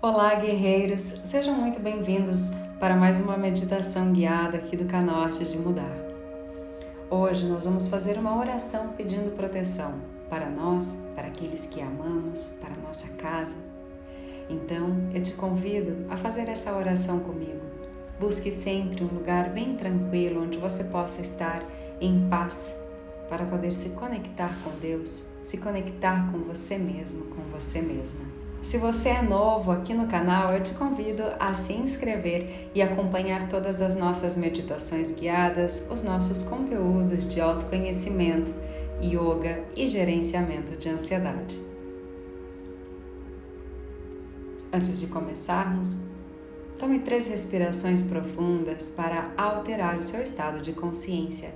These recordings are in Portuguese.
Olá, guerreiros! Sejam muito bem-vindos para mais uma meditação guiada aqui do canal Arte de Mudar. Hoje nós vamos fazer uma oração pedindo proteção para nós, para aqueles que amamos, para nossa casa. Então, eu te convido a fazer essa oração comigo. Busque sempre um lugar bem tranquilo onde você possa estar em paz para poder se conectar com Deus, se conectar com você mesmo, com você mesma. Se você é novo aqui no canal, eu te convido a se inscrever e acompanhar todas as nossas meditações guiadas, os nossos conteúdos de autoconhecimento, yoga e gerenciamento de ansiedade. Antes de começarmos, tome três respirações profundas para alterar o seu estado de consciência,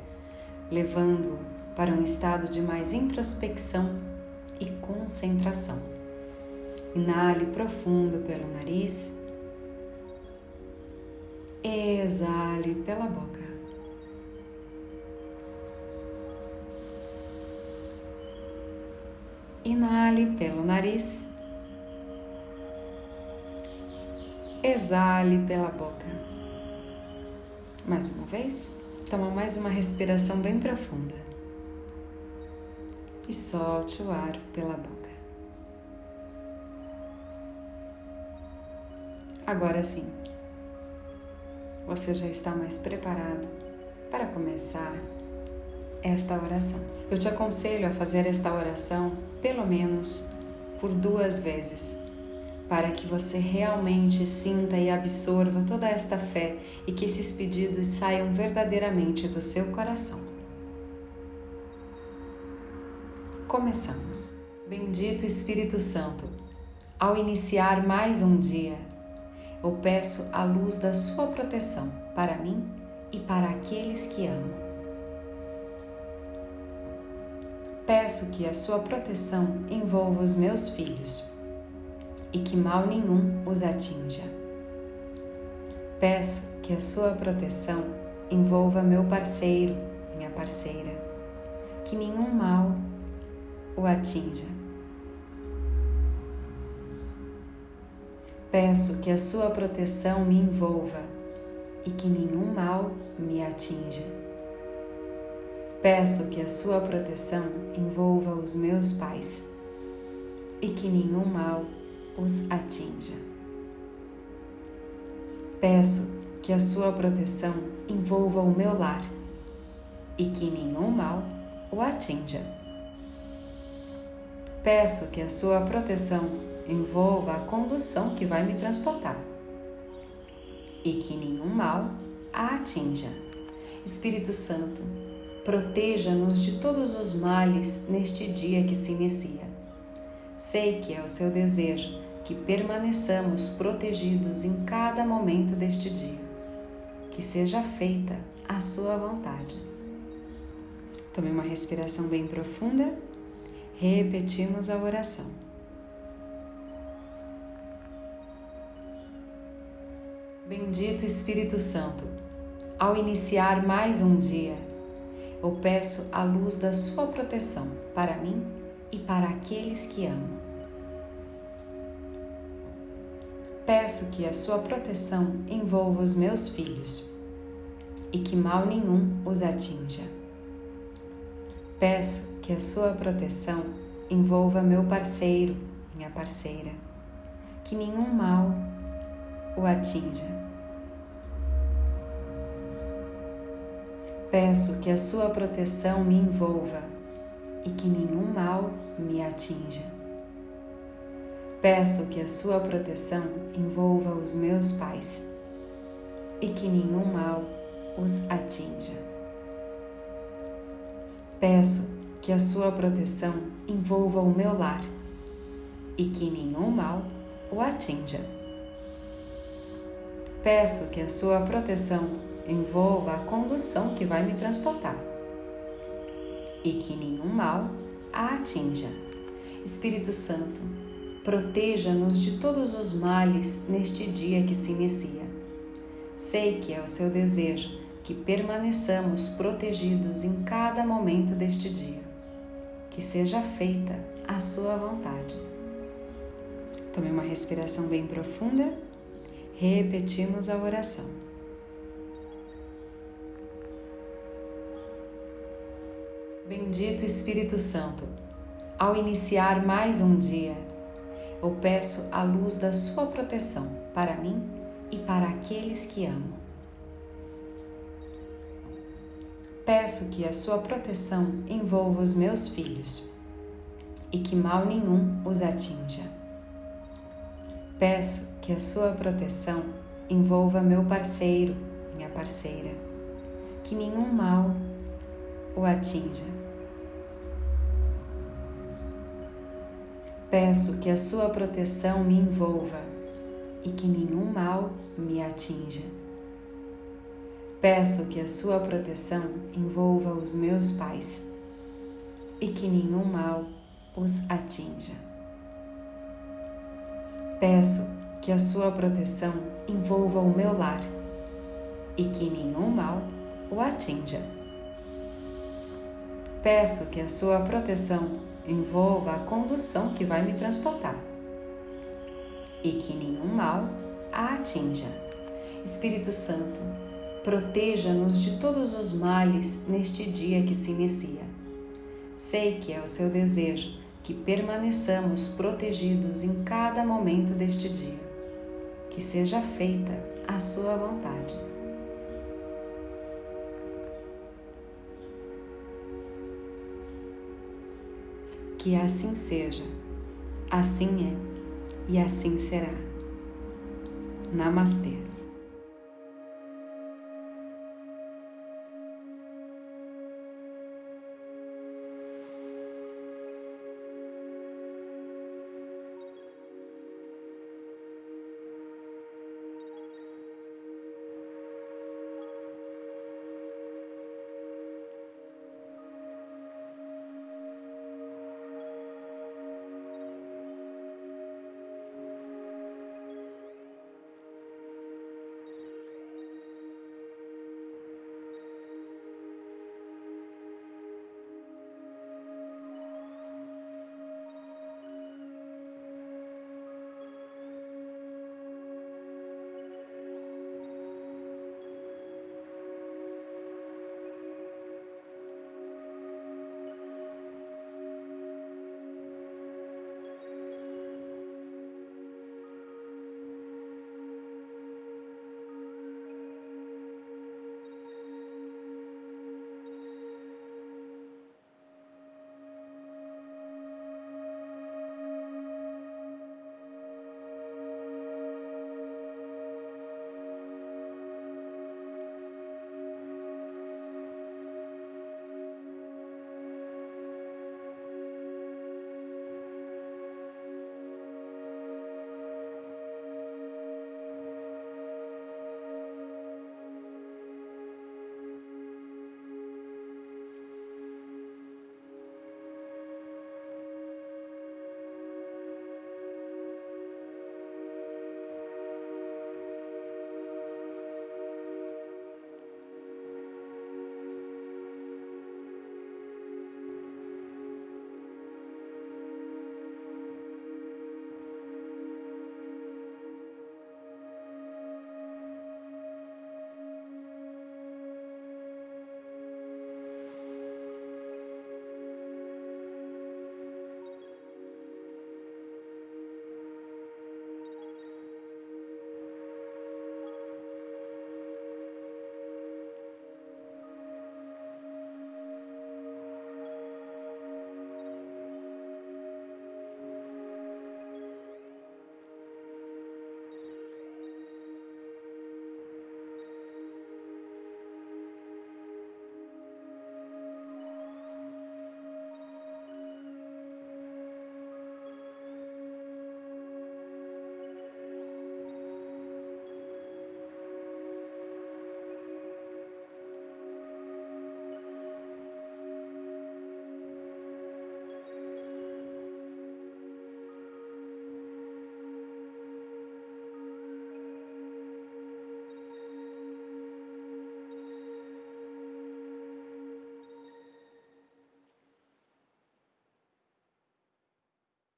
levando-o para um estado de mais introspecção e concentração. Inale profundo pelo nariz. Exale pela boca. Inale pelo nariz. Exale pela boca. Mais uma vez. Toma mais uma respiração bem profunda. E solte o ar pela boca. Agora sim, você já está mais preparado para começar esta oração. Eu te aconselho a fazer esta oração pelo menos por duas vezes, para que você realmente sinta e absorva toda esta fé e que esses pedidos saiam verdadeiramente do seu coração. Começamos. Bendito Espírito Santo, ao iniciar mais um dia, eu peço a luz da Sua proteção para mim e para aqueles que amo. Peço que a Sua proteção envolva os meus filhos e que mal nenhum os atinja. Peço que a Sua proteção envolva meu parceiro, minha parceira, que nenhum mal o atinja Peço que a sua proteção me envolva e que nenhum mal me atinja. Peço que a sua proteção envolva os meus pais e que nenhum mal os atinja. Peço que a sua proteção envolva o meu lar e que nenhum mal o atinja. Peço que a sua proteção envolva a condução que vai me transportar e que nenhum mal a atinja. Espírito Santo, proteja-nos de todos os males neste dia que se inicia. Sei que é o seu desejo que permaneçamos protegidos em cada momento deste dia. Que seja feita a sua vontade. Tome uma respiração bem profunda. Repetimos a oração. Bendito Espírito Santo, ao iniciar mais um dia, eu peço a luz da Sua proteção para mim e para aqueles que amo. Peço que a Sua proteção envolva os meus filhos e que mal nenhum os atinja. Peço que a Sua proteção envolva meu parceiro, minha parceira, que nenhum mal o atinja. Peço que a sua proteção me envolva e que nenhum mal me atinja. Peço que a sua proteção envolva os meus pais e que nenhum mal os atinja. Peço que a sua proteção envolva o meu lar e que nenhum mal o atinja. Peço que a sua proteção envolva a condução que vai me transportar e que nenhum mal a atinja. Espírito Santo, proteja-nos de todos os males neste dia que se inicia. Sei que é o seu desejo que permaneçamos protegidos em cada momento deste dia. Que seja feita a sua vontade. Tome uma respiração bem profunda. Repetimos a oração. Bendito Espírito Santo, ao iniciar mais um dia, eu peço a luz da Sua proteção para mim e para aqueles que amo. Peço que a Sua proteção envolva os meus filhos e que mal nenhum os atinja. Peço que a Sua proteção envolva meu parceiro, minha parceira, que nenhum mal o atinja Peço que a sua proteção me envolva e que nenhum mal me atinja. Peço que a sua proteção envolva os meus pais e que nenhum mal os atinja. Peço que a sua proteção envolva o meu lar e que nenhum mal o atinja. Peço que a sua proteção envolva a condução que vai me transportar e que nenhum mal a atinja. Espírito Santo, proteja-nos de todos os males neste dia que se inicia. Sei que é o seu desejo que permaneçamos protegidos em cada momento deste dia. Que seja feita a sua vontade. Que assim seja, assim é e assim será. Namastê.